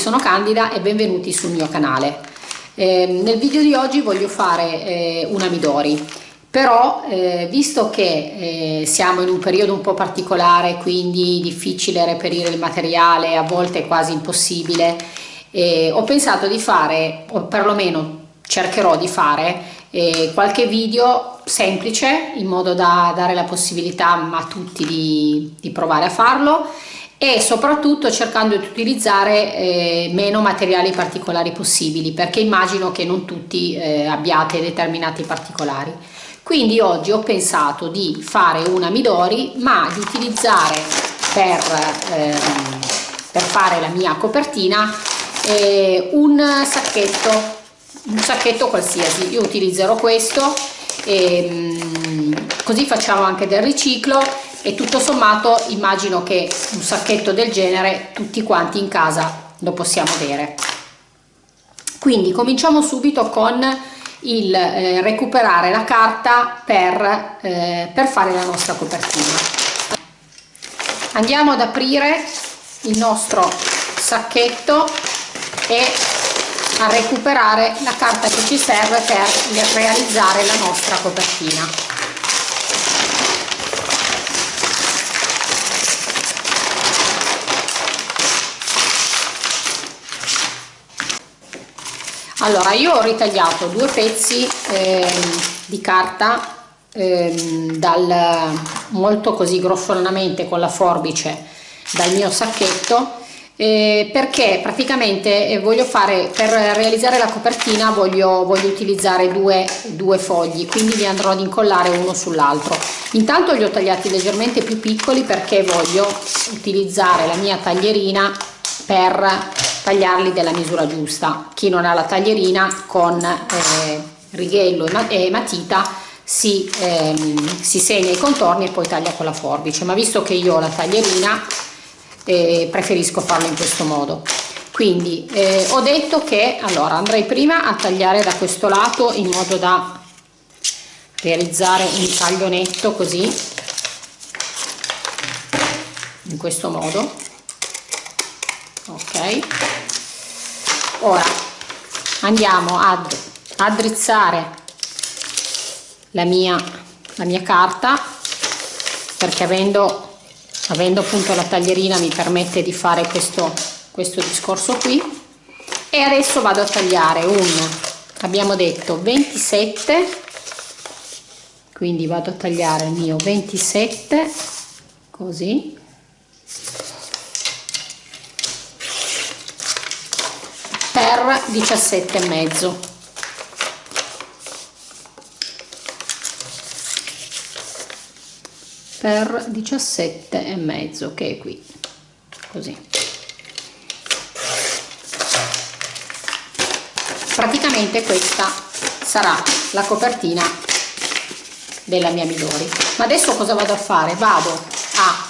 Sono Candida e benvenuti sul mio canale. Eh, nel video di oggi voglio fare eh, una Midori, però eh, visto che eh, siamo in un periodo un po' particolare, quindi difficile reperire il materiale, a volte quasi impossibile, eh, ho pensato di fare, o perlomeno cercherò di fare, eh, qualche video semplice in modo da dare la possibilità a tutti di, di provare a farlo e soprattutto cercando di utilizzare eh, meno materiali particolari possibili perché immagino che non tutti eh, abbiate determinati particolari. Quindi oggi ho pensato di fare una Midori ma di utilizzare per, ehm, per fare la mia copertina eh, un sacchetto un sacchetto qualsiasi. Io utilizzerò questo ehm, così facciamo anche del riciclo e tutto sommato immagino che un sacchetto del genere tutti quanti in casa lo possiamo avere quindi cominciamo subito con il eh, recuperare la carta per, eh, per fare la nostra copertina. Andiamo ad aprire il nostro sacchetto e a recuperare la carta che ci serve per realizzare la nostra copertina allora io ho ritagliato due pezzi eh, di carta eh, dal molto così grossolanamente con la forbice dal mio sacchetto eh, perché praticamente eh, voglio fare per realizzare la copertina voglio, voglio utilizzare due, due fogli quindi li andrò ad incollare uno sull'altro. Intanto li ho tagliati leggermente più piccoli perché voglio utilizzare la mia taglierina per tagliarli della misura giusta. Chi non ha la taglierina con eh, righello e matita si, ehm, si segna i contorni e poi taglia con la forbice. Ma visto che io ho la taglierina eh, preferisco farlo in questo modo. Quindi eh, ho detto che allora andrei prima a tagliare da questo lato in modo da realizzare un taglio netto così in questo modo. Ok ora andiamo ad addrizzare la mia, la mia carta perché avendo, avendo appunto la taglierina mi permette di fare questo, questo discorso qui. E adesso vado a tagliare un abbiamo detto 27 quindi vado a tagliare il mio 27 così per 17 e mezzo. Per 17 e mezzo che è qui così. Praticamente questa sarà la copertina della mia Midori ma adesso cosa vado a fare? Vado a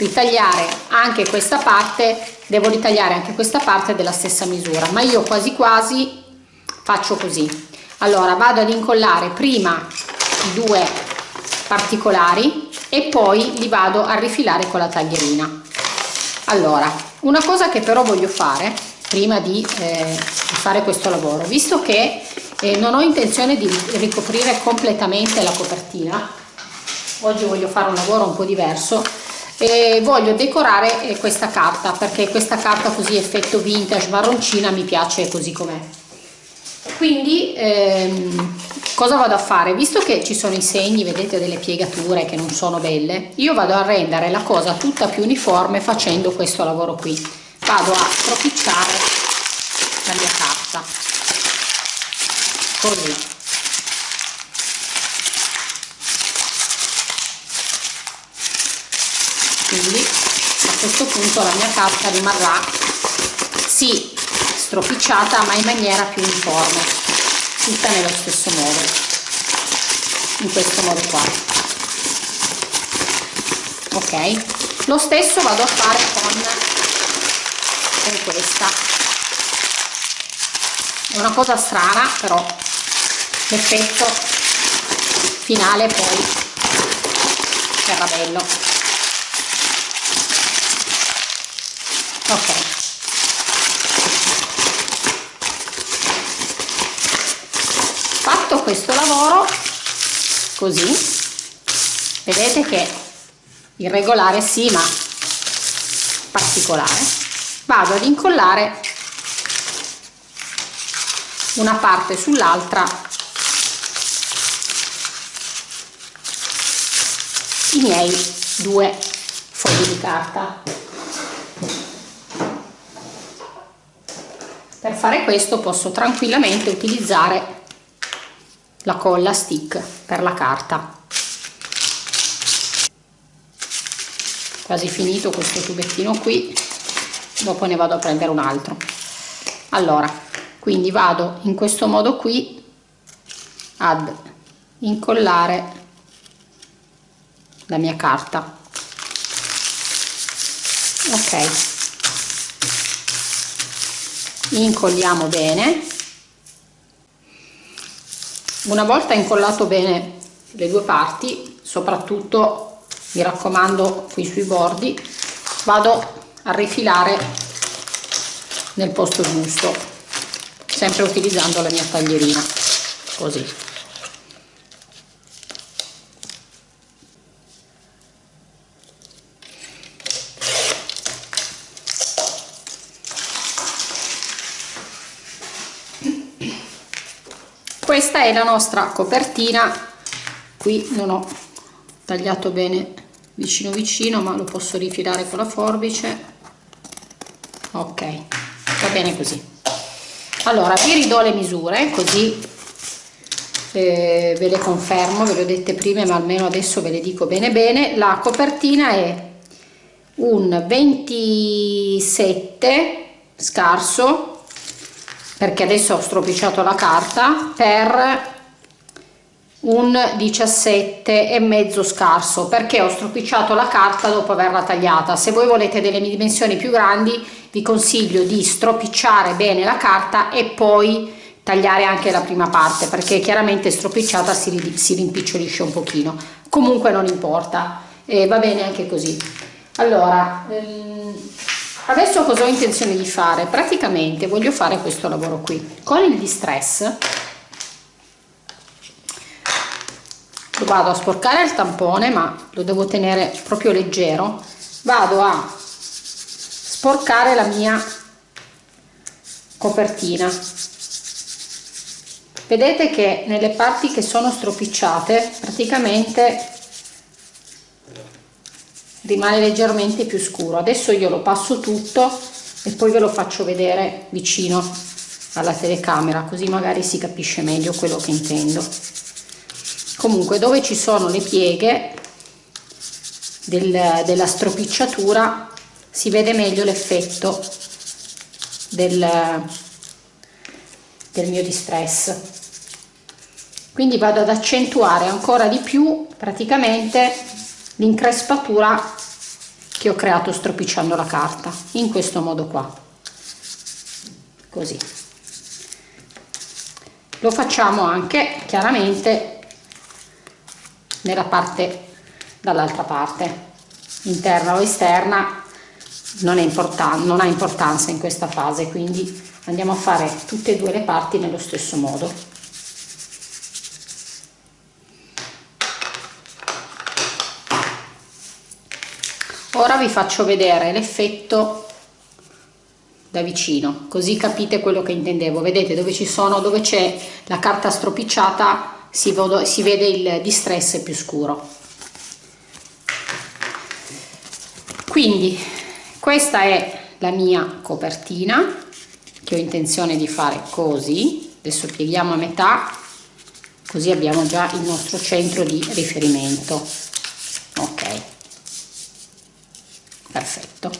ritagliare anche questa parte devo ritagliare anche questa parte della stessa misura ma io quasi quasi faccio così. Allora vado ad incollare prima i due particolari e poi li vado a rifilare con la taglierina. Allora una cosa che però voglio fare prima di, eh, fare questo lavoro visto che eh, non ho intenzione di ricoprire completamente la copertina oggi voglio fare un lavoro un po' diverso e voglio decorare eh, questa carta perché questa carta così effetto vintage marroncina mi piace così com'è. Quindi ehm, cosa vado a fare? Visto che ci sono i segni vedete delle piegature che non sono belle io vado a rendere la cosa tutta più uniforme facendo questo lavoro qui. Vado a stropicciare la mia carta. Così quindi a questo punto la mia carta rimarrà sì stropicciata ma in maniera più uniforme tutta nello stesso modo in questo modo qua. Ok? Lo stesso vado a fare con, con questa. È una cosa strana però l'effetto finale poi verrà bello ok. Fatto questo lavoro così vedete che irregolare sì ma particolare. Vado ad incollare una parte sull'altra i miei due fogli di carta per fare questo posso tranquillamente utilizzare la colla stick per la carta. Quasi finito questo tubettino qui dopo ne vado a prendere un altro. Allora quindi vado in questo modo qui ad incollare la mia carta. Ok incolliamo bene. Una volta incollato bene le due parti soprattutto mi raccomando qui sui bordi vado a rifilare nel posto giusto sempre utilizzando la mia taglierina così questa è la nostra copertina? Qui non ho tagliato bene vicino vicino ma lo posso rifilare con la forbice. Ok va bene così. Allora vi ridò le misure così eh, ve le confermo ve le ho dette prima ma almeno adesso ve le dico bene bene. La copertina è un 27 scarso perché adesso ho stropicciato la carta per un 17 e mezzo scarso. Perché ho stropicciato la carta dopo averla tagliata? Se voi volete delle dimensioni più grandi vi consiglio di stropicciare bene la carta e poi tagliare anche la prima parte perché chiaramente stropicciata si, si rimpicciolisce un pochino. Comunque non importa. E va bene anche così. Allora ehm, adesso cosa ho intenzione di fare? Praticamente voglio fare questo lavoro qui. Con il distress lo vado a sporcare il tampone ma lo devo tenere proprio leggero. Vado a sporcare la mia copertina. Vedete che nelle parti che sono stropicciate praticamente rimane leggermente più scuro. Adesso io lo passo tutto e poi ve lo faccio vedere vicino alla telecamera così magari si capisce meglio quello che intendo. Comunque dove ci sono le pieghe del, della stropicciatura si vede meglio l'effetto del, del mio distress. Quindi vado ad accentuare ancora di più praticamente l'increspatura che ho creato stropicciando la carta in questo modo qua. Così. Lo facciamo anche chiaramente nella parte dall'altra parte interna o esterna non, non ha importanza in questa fase quindi andiamo a fare tutte e due le parti nello stesso modo ora vi faccio vedere l'effetto da vicino così capite quello che intendevo. Vedete dove ci sono dove c'è la carta stropicciata si, si vede il distress più scuro. Quindi questa è la mia copertina che ho intenzione di fare così. Adesso pieghiamo a metà così abbiamo già il nostro centro di riferimento. Ok perfetto.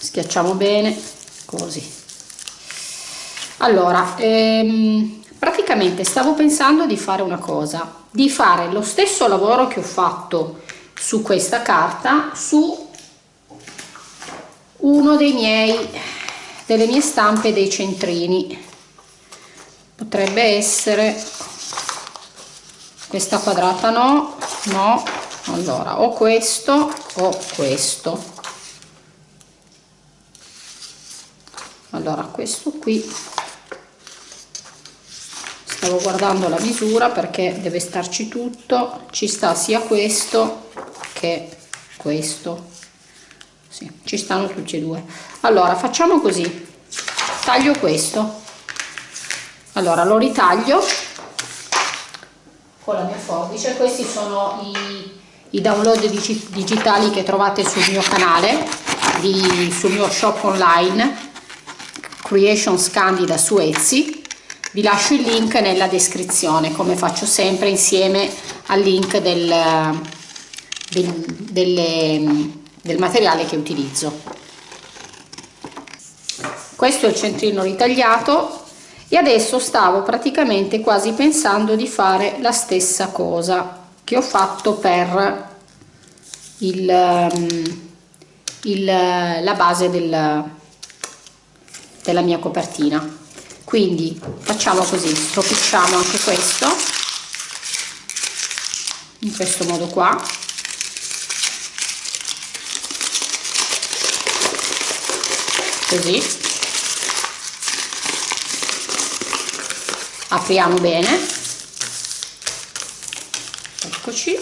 Schiacciamo bene così. Allora ehm, praticamente stavo pensando di fare una cosa di fare lo stesso lavoro che ho fatto su questa carta su uno dei miei delle mie stampe dei centrini. Potrebbe essere questa quadrata no no allora o questo o questo. Allora questo qui. Stavo guardando la misura perché deve starci tutto. Ci sta sia questo che questo. Sì, ci stanno tutti e due. Allora facciamo così. Taglio questo. Allora lo ritaglio con la mia forbice. Questi sono i, i download digitali che trovate sul mio canale di, sul mio shop online Creations Candida su Etsy. Vi lascio il link nella descrizione come faccio sempre insieme al link del, del, delle, del materiale che utilizzo. Questo è il centrino ritagliato e adesso stavo praticamente quasi pensando di fare la stessa cosa che ho fatto per il, il, la base del, della mia copertina. Quindi facciamo così stropicciamo anche questo in questo modo qua. Così. Apriamo bene eccoci.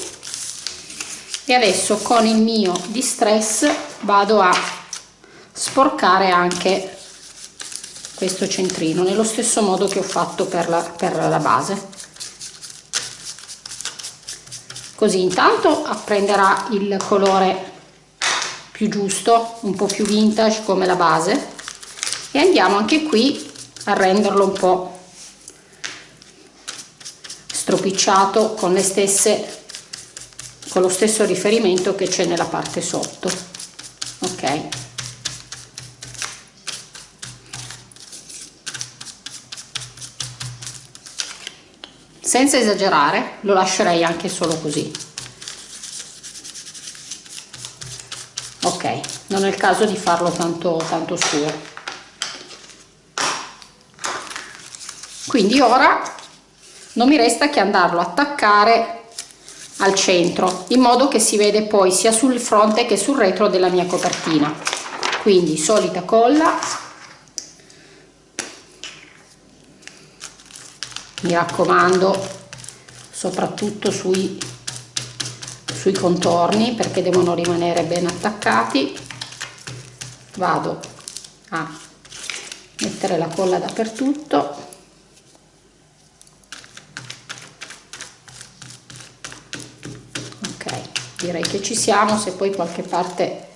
E adesso con il mio distress vado a sporcare anche questo centrino nello stesso modo che ho fatto per la, per la base. Così intanto apprenderà il colore più giusto un po più vintage come la base e andiamo anche qui a renderlo un po stropicciato con le stesse con lo stesso riferimento che c'è nella parte sotto. Ok? Senza esagerare lo lascerei anche solo così. Ok non è il caso di farlo tanto tanto scuro quindi ora non mi resta che andarlo a attaccare al centro in modo che si vede poi sia sul fronte che sul retro della mia copertina. Quindi solita colla. Mi raccomando soprattutto sui, sui contorni perché devono rimanere ben attaccati. Vado a mettere la colla dappertutto ok direi che ci siamo se poi qualche parte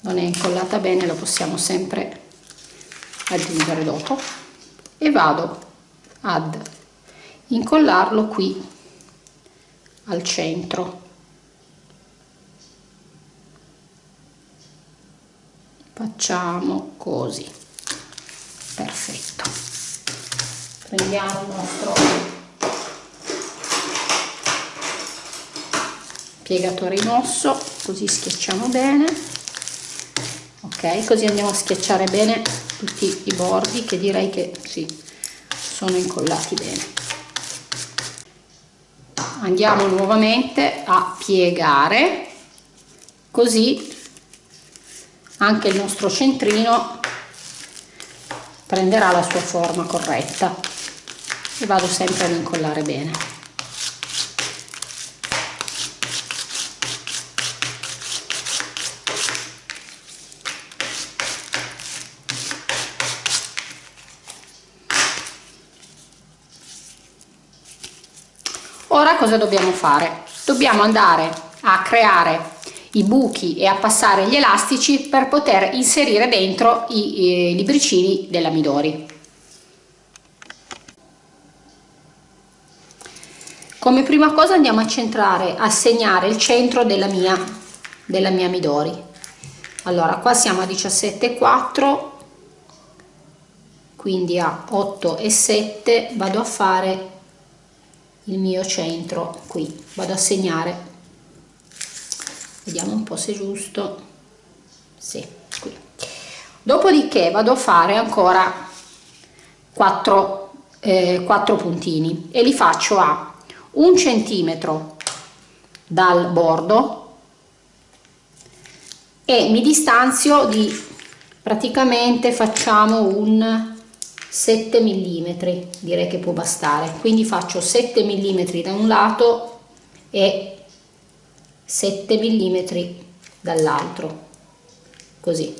non è incollata bene lo possiamo sempre aggiungere dopo. E vado ad incollarlo qui al centro. Facciamo così. Perfetto. Prendiamo il nostro piegatore in osso così schiacciamo bene. Ok così andiamo a schiacciare bene tutti i bordi che direi che sì sono incollati bene. Andiamo nuovamente a piegare così anche il nostro centrino prenderà la sua forma corretta. E vado sempre ad incollare bene ora cosa dobbiamo fare? Dobbiamo andare a creare i buchi e a passare gli elastici per poter inserire dentro i, i libricini della Midori. Come prima cosa andiamo a centrare a segnare il centro della mia della mia Midori. Allora qua siamo a 17,4 quindi a 8 e 7 vado a fare il mio centro qui. Vado a segnare. Vediamo un po se è giusto. Sì qui. Dopodiché vado a fare ancora 4 eh, 4 puntini e li faccio a un centimetro dal bordo e mi distanzio di praticamente facciamo un 7 mm direi che può bastare. Quindi faccio 7 mm da un lato e 7 mm dall'altro. Così.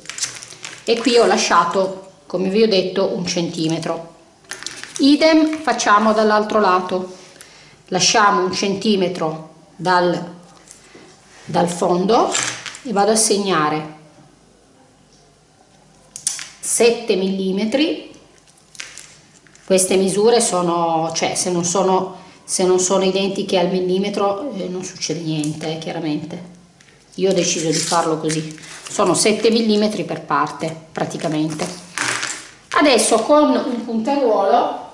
E qui ho lasciato come vi ho detto un centimetro. Idem facciamo dall'altro lato. Lasciamo un centimetro dal, dal fondo e vado a segnare. 7 mm queste misure sono cioè se non sono se non sono identiche al millimetro eh, non succede niente eh, chiaramente. Io ho deciso di farlo così. Sono 7 mm per parte praticamente. Adesso con un punteruolo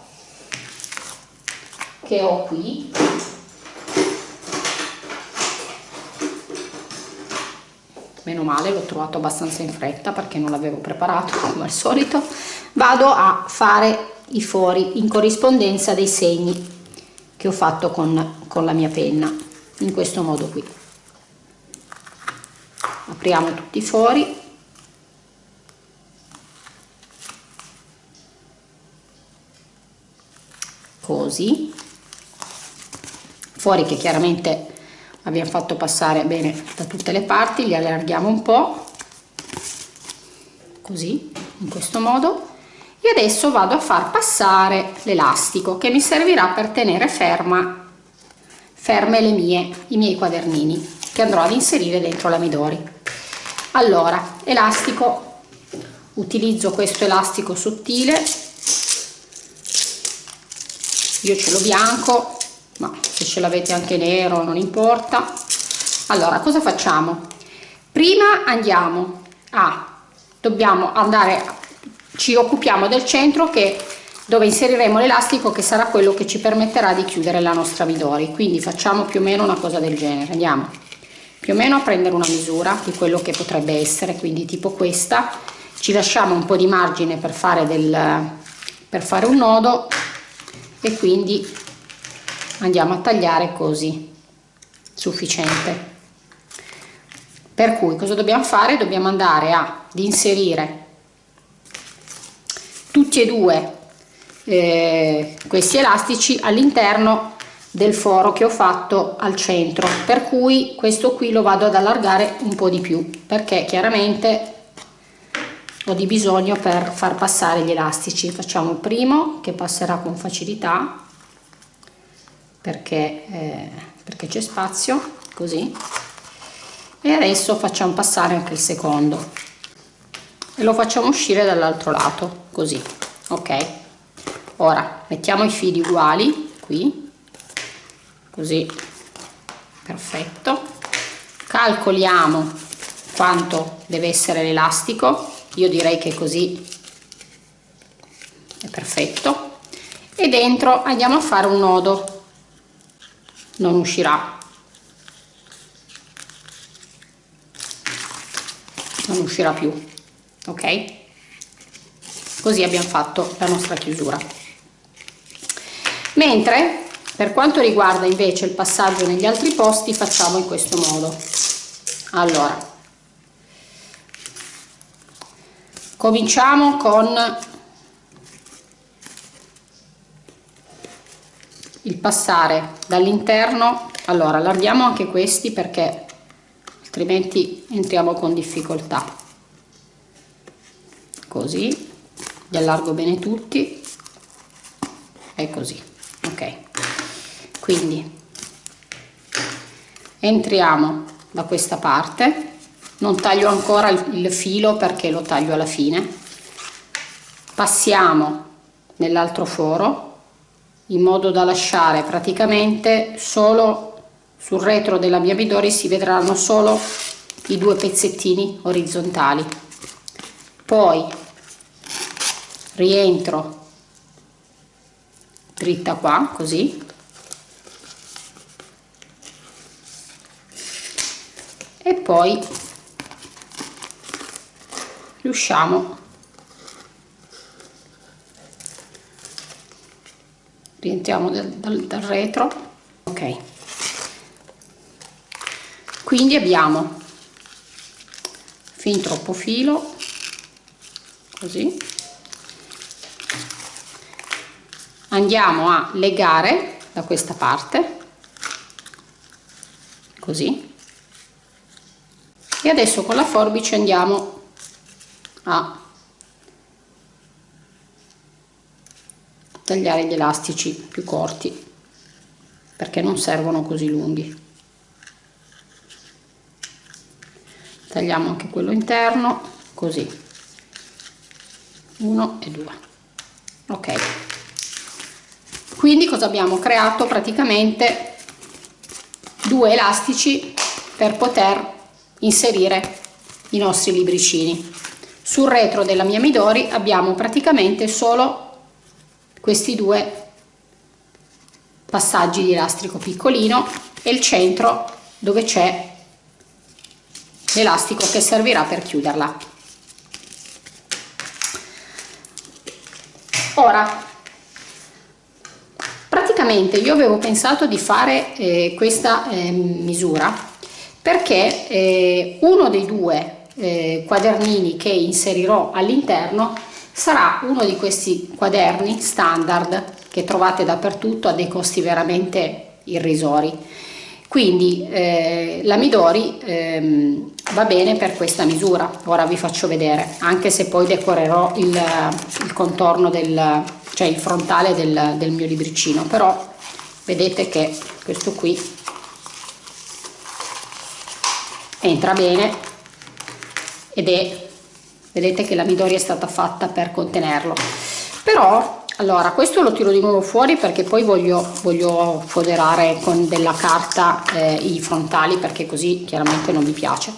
che ho qui meno male l'ho trovato abbastanza in fretta perché non l'avevo preparato come al solito vado a fare i fori in corrispondenza dei segni che ho fatto con, con la mia penna in questo modo qui. Apriamo tutti i fori. Così. Fuori che chiaramente abbiamo fatto passare bene da tutte le parti li allarghiamo un po. Così in questo modo e adesso vado a far passare l'elastico che mi servirà per tenere ferma ferme le mie i miei quadernini che andrò ad inserire dentro la midori allora elastico. Utilizzo questo elastico sottile. Io ce l'ho bianco ma se ce l'avete anche nero non importa. Allora cosa facciamo? Prima andiamo a dobbiamo andare ci occupiamo del centro che dove inseriremo l'elastico che sarà quello che ci permetterà di chiudere la nostra midori. Quindi facciamo più o meno una cosa del genere. Andiamo più o meno a prendere una misura di quello che potrebbe essere quindi tipo questa. Ci lasciamo un po di margine per fare del per fare un nodo e quindi andiamo a tagliare così sufficiente. Per cui cosa dobbiamo fare? Dobbiamo andare ad inserire tutti e due eh, questi elastici all'interno del foro che ho fatto al centro per cui questo qui lo vado ad allargare un po di più perché chiaramente ho di bisogno per far passare gli elastici. Facciamo il primo che passerà con facilità perché, eh, perché c'è spazio così. E adesso facciamo passare anche il secondo. E lo facciamo uscire dall'altro lato così ok. Ora mettiamo i fili uguali qui. Così. Perfetto. Calcoliamo quanto deve essere l'elastico. Io direi che così è perfetto. E dentro andiamo a fare un nodo. Non uscirà. Non uscirà più. Ok così abbiamo fatto la nostra chiusura. Mentre per quanto riguarda invece il passaggio negli altri posti facciamo in questo modo. Allora cominciamo con il passare dall'interno. Allora allarghiamo anche questi perché altrimenti entriamo con difficoltà. Così li allargo bene tutti. E così ok. Quindi entriamo da questa parte. Non taglio ancora il filo perché lo taglio alla fine. Passiamo nell'altro foro in modo da lasciare praticamente solo sul retro della mia midori si vedranno solo i due pezzettini orizzontali. Poi rientro. Dritta qua così. E poi riusciamo. Rientriamo dal, dal, dal retro. Ok. Quindi abbiamo fin troppo filo così andiamo a legare da questa parte così. E adesso con la forbice andiamo a tagliare gli elastici più corti perché non servono così lunghi. Tagliamo anche quello interno così. Uno e due. Ok quindi cosa abbiamo? Creato praticamente due elastici per poter inserire i nostri libricini. Sul retro della mia Midori abbiamo praticamente solo questi due passaggi di elastico piccolino e il centro dove c'è l'elastico che servirà per chiuderla. Ora praticamente io avevo pensato di fare eh, questa eh, misura perché eh, uno dei due eh, quadernini che inserirò all'interno sarà uno di questi quaderni standard che trovate dappertutto a dei costi veramente irrisori. Quindi eh, la Midori ehm, va bene per questa misura ora vi faccio vedere anche se poi decorerò il, il contorno del cioè il frontale del, del mio libricino però vedete che questo qui entra bene ed è vedete che la Midori è stata fatta per contenerlo. Però allora questo lo tiro di nuovo fuori perché poi voglio, voglio foderare con della carta eh, i frontali perché così chiaramente non mi piace.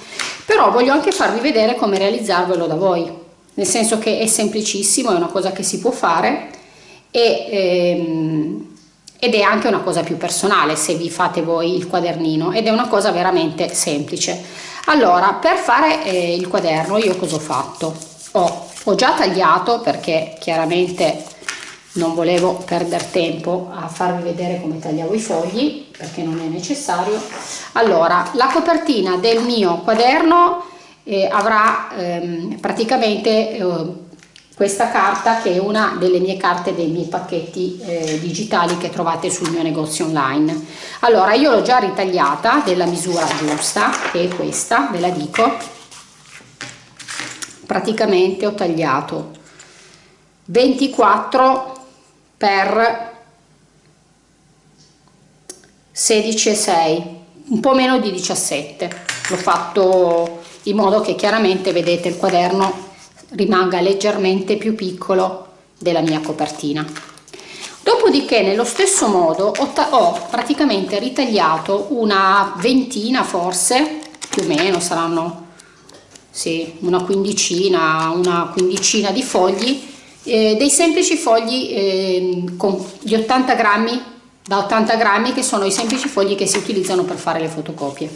Però voglio anche farvi vedere come realizzarvelo da voi. Nel senso che è semplicissimo è una cosa che si può fare e, ehm, ed è anche una cosa più personale se vi fate voi il quadernino ed è una cosa veramente semplice. Allora per fare eh, il quaderno io cosa ho fatto? Ho, ho già tagliato perché chiaramente non volevo perdere tempo a farvi vedere come tagliavo i fogli perché non è necessario. Allora la copertina del mio quaderno eh, avrà ehm, praticamente eh, questa carta che è una delle mie carte dei miei pacchetti eh, digitali che trovate sul mio negozio online. Allora io l'ho già ritagliata della misura giusta che è questa ve la dico. Praticamente ho tagliato 24 per 16,6 un po' meno di 17 l'ho fatto in modo che chiaramente vedete il quaderno rimanga leggermente più piccolo della mia copertina. Dopodiché nello stesso modo ho, ho praticamente ritagliato una ventina forse più o meno saranno sì, una quindicina una quindicina di fogli eh, dei semplici fogli eh, con gli 80 grammi da 80 grammi che sono i semplici fogli che si utilizzano per fare le fotocopie.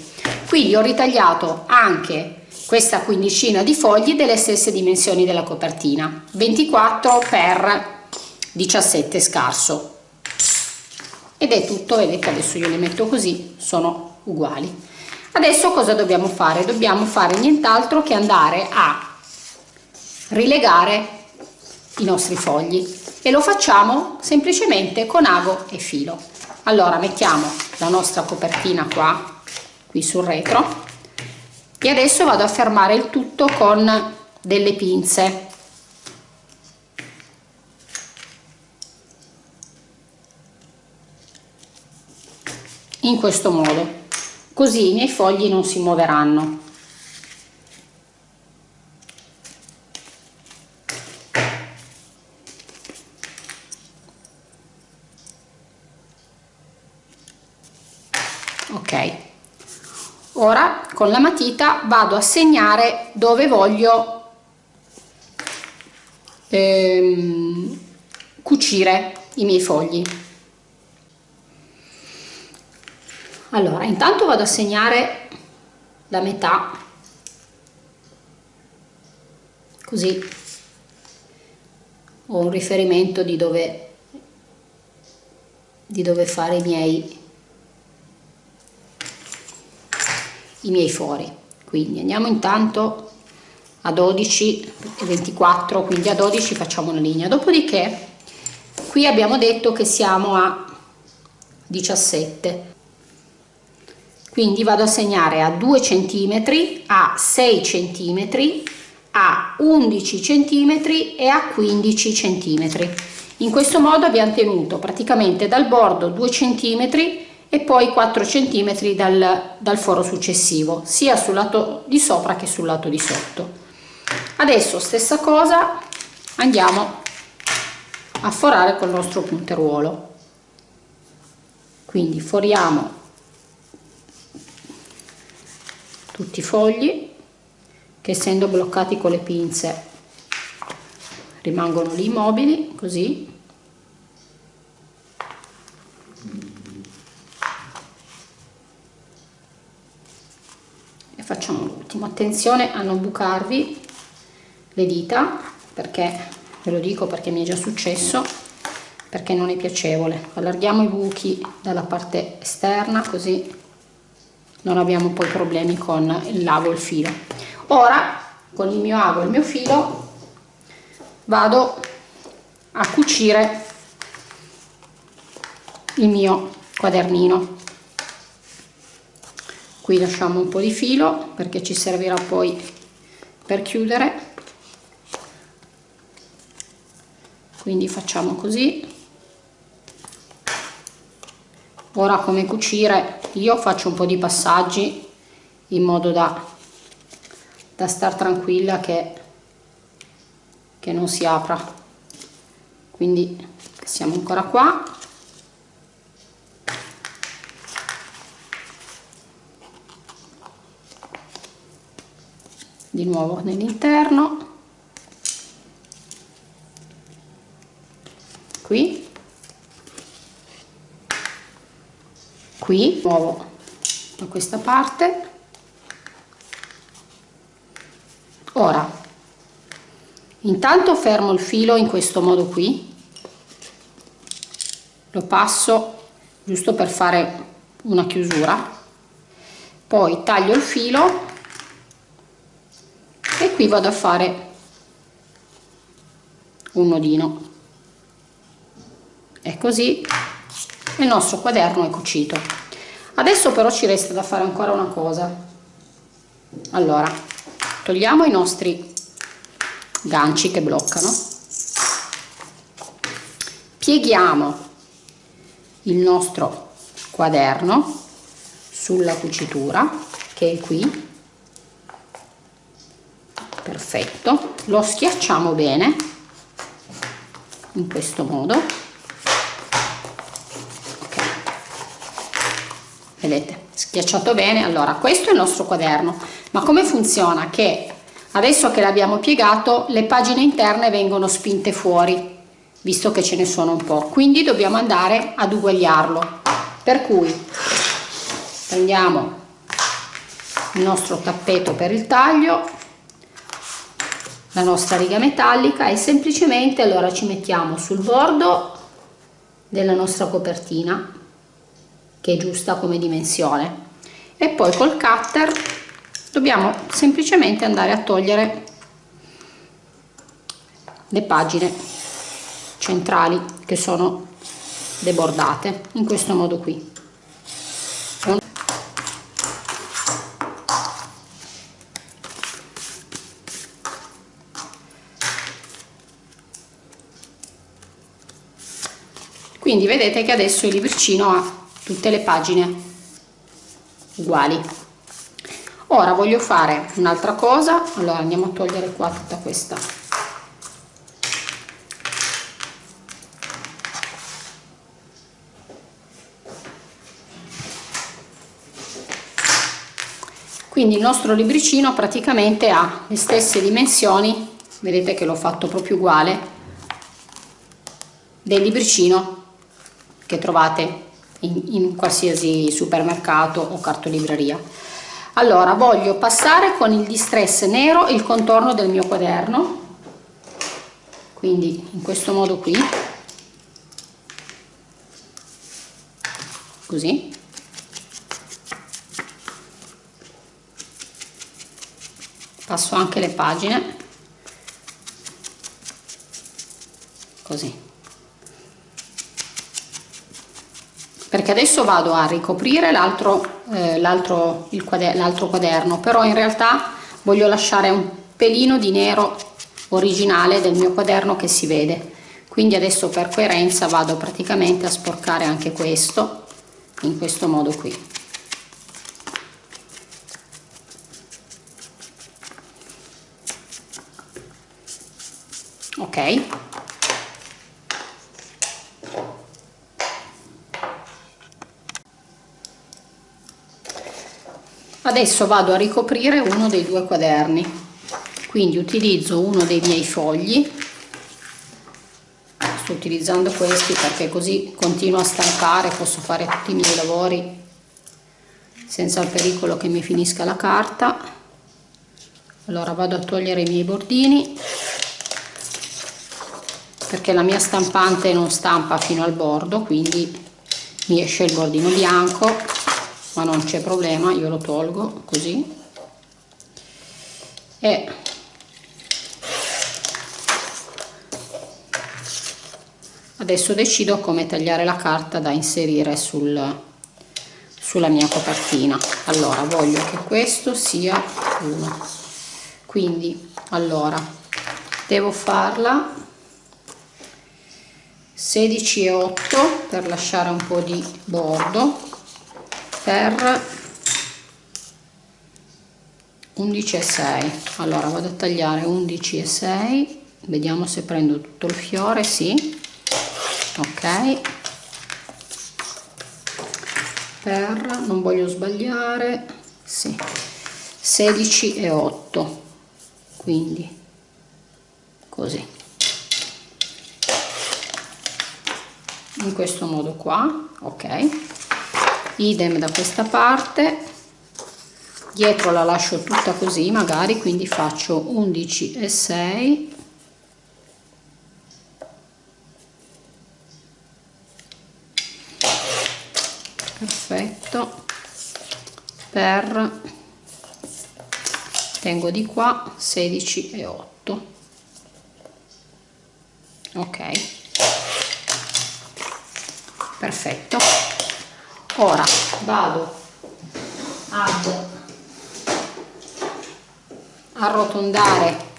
Quindi ho ritagliato anche questa quindicina di fogli delle stesse dimensioni della copertina. 24 x 17 scarso. Ed è tutto vedete adesso io le metto così sono uguali. Adesso cosa dobbiamo fare? Dobbiamo fare nient'altro che andare a rilegare i nostri fogli e lo facciamo semplicemente con ago e filo. Allora mettiamo la nostra copertina qua qui sul retro e adesso vado a fermare il tutto con delle pinze. In questo modo. Così i miei fogli non si muoveranno ora con la matita vado a segnare dove voglio ehm, cucire i miei fogli. Allora intanto vado a segnare la metà. Così. Ho un riferimento di dove di dove fare i miei i miei fori. Quindi andiamo intanto a 12 e 24 quindi a 12 facciamo una linea. Dopodiché qui abbiamo detto che siamo a 17 quindi vado a segnare a 2 cm a 6 cm a 11 cm e a 15 cm in questo modo abbiamo tenuto praticamente dal bordo 2 cm e poi 4 cm dal, dal foro successivo sia sul lato di sopra che sul lato di sotto. Adesso stessa cosa andiamo a forare col nostro punteruolo. Quindi foriamo tutti i fogli che essendo bloccati con le pinze rimangono lì immobili così facciamo l'ultimo. Attenzione a non bucarvi le dita perché ve lo dico perché mi è già successo perché non è piacevole. Allarghiamo i buchi dalla parte esterna così non abbiamo poi problemi con lago e il filo. Ora con il mio ago e il mio filo vado a cucire il mio quadernino qui lasciamo un po' di filo perché ci servirà poi per chiudere. Quindi facciamo così. Ora come cucire io faccio un po' di passaggi in modo da, da star tranquilla che che non si apra. Quindi siamo ancora qua di nuovo nell'interno. Qui. Qui nuovo da questa parte. Ora intanto fermo il filo in questo modo qui. Lo passo giusto per fare una chiusura. Poi taglio il filo qui vado a fare un nodino. E così. Il nostro quaderno è cucito. Adesso però ci resta da fare ancora una cosa. Allora togliamo i nostri ganci che bloccano. Pieghiamo il nostro quaderno sulla cucitura che è qui perfetto. Lo schiacciamo bene in questo modo. Ok. Vedete schiacciato bene. Allora questo è il nostro quaderno. Ma come funziona? Che Adesso che l'abbiamo piegato le pagine interne vengono spinte fuori, visto che ce ne sono un po', quindi dobbiamo andare ad uguagliarlo. Per cui prendiamo il nostro tappeto per il taglio, la nostra riga metallica e semplicemente allora ci mettiamo sul bordo della nostra copertina che è giusta come dimensione. E poi col cutter dobbiamo semplicemente andare a togliere le pagine centrali che sono debordate in questo modo qui quindi vedete che adesso il libricino ha tutte le pagine uguali. Ora voglio fare un'altra cosa. Allora andiamo a togliere qua tutta questa. Quindi il nostro libricino praticamente ha le stesse dimensioni vedete che l'ho fatto proprio uguale del libricino che trovate in, in qualsiasi supermercato o cartolibreria. Allora voglio passare con il distress nero il contorno del mio quaderno. Quindi in questo modo qui. Così. Passo anche le pagine. Così perché adesso vado a ricoprire l'altro eh, l'altro quaderno però in realtà voglio lasciare un pelino di nero originale del mio quaderno che si vede. Quindi adesso per coerenza vado praticamente a sporcare anche questo in questo modo qui. Ok adesso vado a ricoprire uno dei due quaderni. Quindi utilizzo uno dei miei fogli. Sto utilizzando questi perché così continuo a stampare posso fare tutti i miei lavori senza il pericolo che mi finisca la carta. Allora vado a togliere i miei bordini perché la mia stampante non stampa fino al bordo quindi mi esce il bordino bianco ma non c'è problema io lo tolgo così. E adesso decido come tagliare la carta da inserire sul, sulla mia copertina. Allora voglio che questo sia uno. Quindi allora devo farla 16 e 8 per lasciare un po' di bordo per 11 e 6 allora vado a tagliare 11 e 6 vediamo se prendo tutto il fiore sì. Ok. Per non voglio sbagliare sì. 16 e 8 quindi così. In questo modo qua ok idem da questa parte. Dietro la lascio tutta così magari quindi faccio 11 e 6 perfetto. Per tengo di qua 16 e 8 ok. Perfetto ora. Vado. Ad arrotondare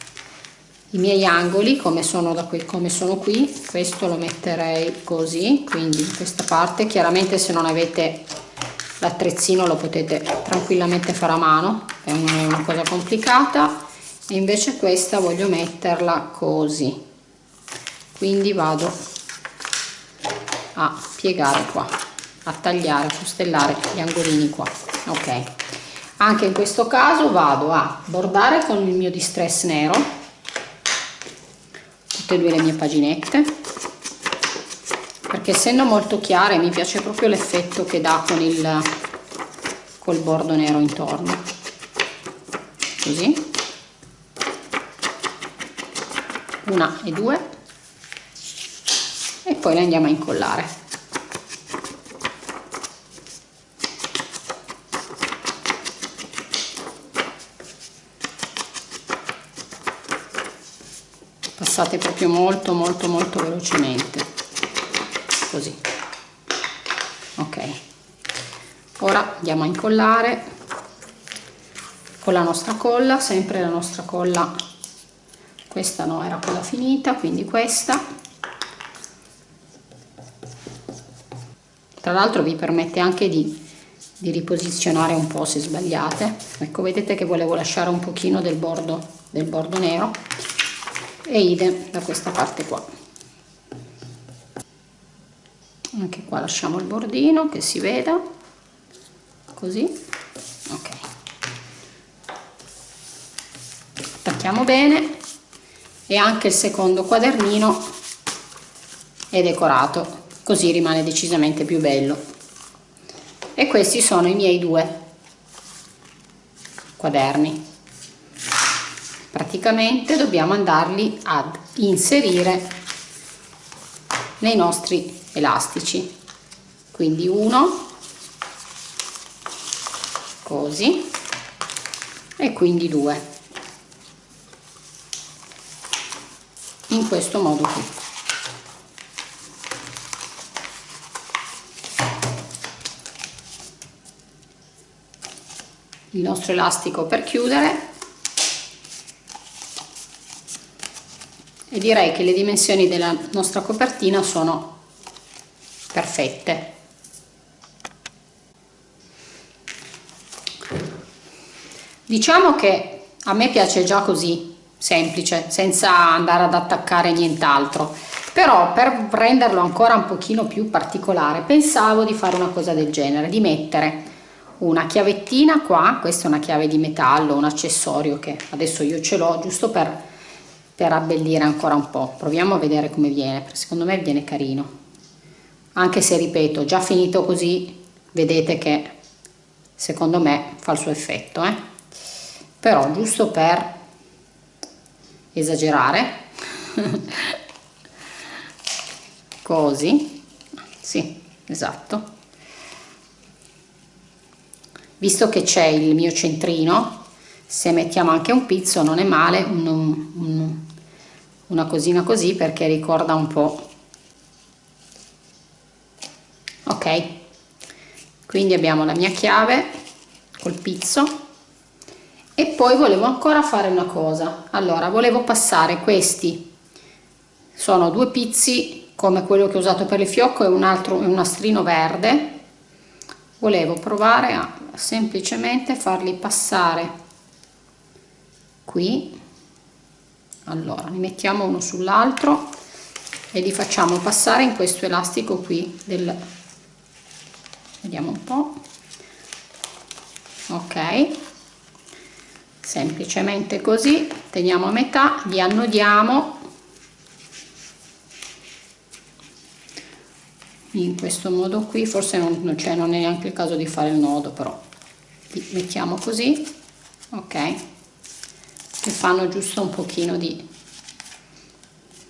i miei angoli come sono da qui come sono qui. Questo lo metterei così quindi in questa parte. Chiaramente se non avete l'attrezzino lo potete tranquillamente fare a mano. È una cosa complicata. E invece questa voglio metterla così. Quindi vado a piegare qua a tagliare a fustellare gli angolini qua. Ok. Anche in questo caso vado a bordare con il mio distress nero. Tutte e due le mie paginette. Perché essendo molto chiare mi piace proprio l'effetto che dà con il col bordo nero intorno. Così. Una e due. Poi le andiamo a incollare passate proprio molto molto molto velocemente. Così. Ok. Ora andiamo a incollare con la nostra colla sempre la nostra colla questa no era quella finita quindi questa. Tra l'altro vi permette anche di, di riposizionare un po' se sbagliate. Ecco vedete che volevo lasciare un pochino del bordo del bordo nero e idem da questa parte qua. Anche qua lasciamo il bordino che si veda. Così. Ok. Attacchiamo bene. E anche il secondo quadernino è decorato così rimane decisamente più bello. E questi sono i miei due quaderni praticamente dobbiamo andarli ad inserire nei nostri elastici. Quindi uno così e quindi due. In questo modo qui. Il nostro elastico per chiudere. E direi che le dimensioni della nostra copertina sono perfette. Diciamo che a me piace già così semplice senza andare ad attaccare nient'altro. Però per renderlo ancora un pochino più particolare pensavo di fare una cosa del genere di mettere una chiavettina qua questa è una chiave di metallo un accessorio che adesso io ce l'ho giusto per, per abbellire ancora un po. Proviamo a vedere come viene secondo me viene carino. Anche se ripeto già finito così vedete che secondo me fa il suo effetto eh? però giusto per esagerare così sì esatto. Visto che c'è il mio centrino se mettiamo anche un pizzo non è male un, un, una cosina così perché ricorda un po. Ok. Quindi abbiamo la mia chiave col pizzo. E poi volevo ancora fare una cosa. Allora volevo passare questi. Sono due pizzi come quello che ho usato per il fiocco e un altro un nastrino verde. Volevo provare a semplicemente farli passare qui allora li mettiamo uno sull'altro e li facciamo passare in questo elastico qui del vediamo un po. Ok. Semplicemente così teniamo a metà li annodiamo. In questo modo qui forse non, non, cioè non è neanche il caso di fare il nodo però li mettiamo così. Ok che fanno giusto un pochino di,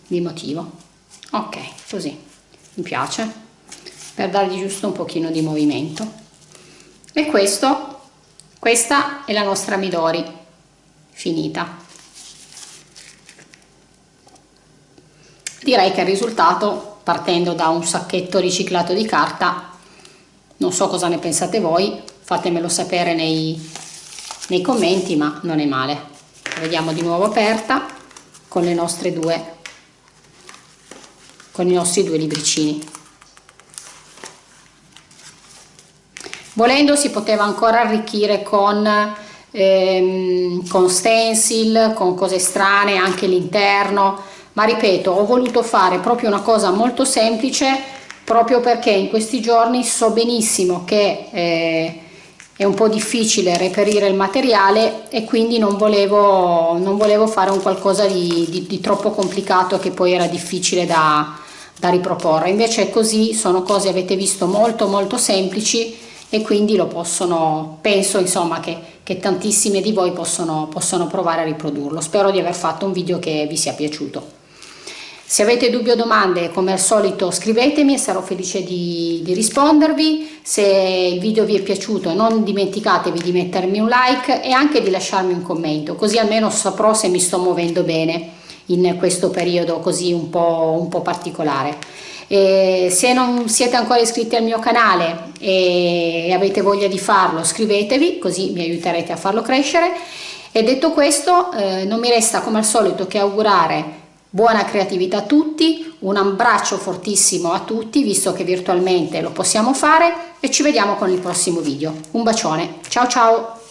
di motivo. Ok così. Mi piace. Per dargli giusto un pochino di movimento. E questo questa è la nostra midori finita. Direi che il risultato partendo da un sacchetto riciclato di carta non so cosa ne pensate voi fatemelo sapere nei, nei commenti ma non è male vediamo di nuovo aperta con le nostre due con i nostri due libricini. Volendo si poteva ancora arricchire con ehm, con stencil con cose strane anche l'interno ma ripeto ho voluto fare proprio una cosa molto semplice proprio perché in questi giorni so benissimo che eh, è un po' difficile reperire il materiale e quindi non volevo, non volevo fare un qualcosa di, di, di, troppo complicato che poi era difficile da, da riproporre. Invece così sono cose avete visto molto molto semplici e quindi lo possono penso insomma che, che tantissime di voi possono, possono provare a riprodurlo. Spero di aver fatto un video che vi sia piaciuto se avete dubbi o domande come al solito scrivetemi e sarò felice di, di, rispondervi. Se il video vi è piaciuto non dimenticatevi di mettermi un like e anche di lasciarmi un commento così almeno saprò se mi sto muovendo bene in questo periodo così un po', un po particolare. E se non siete ancora iscritti al mio canale e avete voglia di farlo scrivetevi così mi aiuterete a farlo crescere e detto questo eh, non mi resta come al solito che augurare Buona creatività a tutti, un abbraccio fortissimo a tutti visto che virtualmente lo possiamo fare e ci vediamo con il prossimo video. Un bacione, ciao ciao!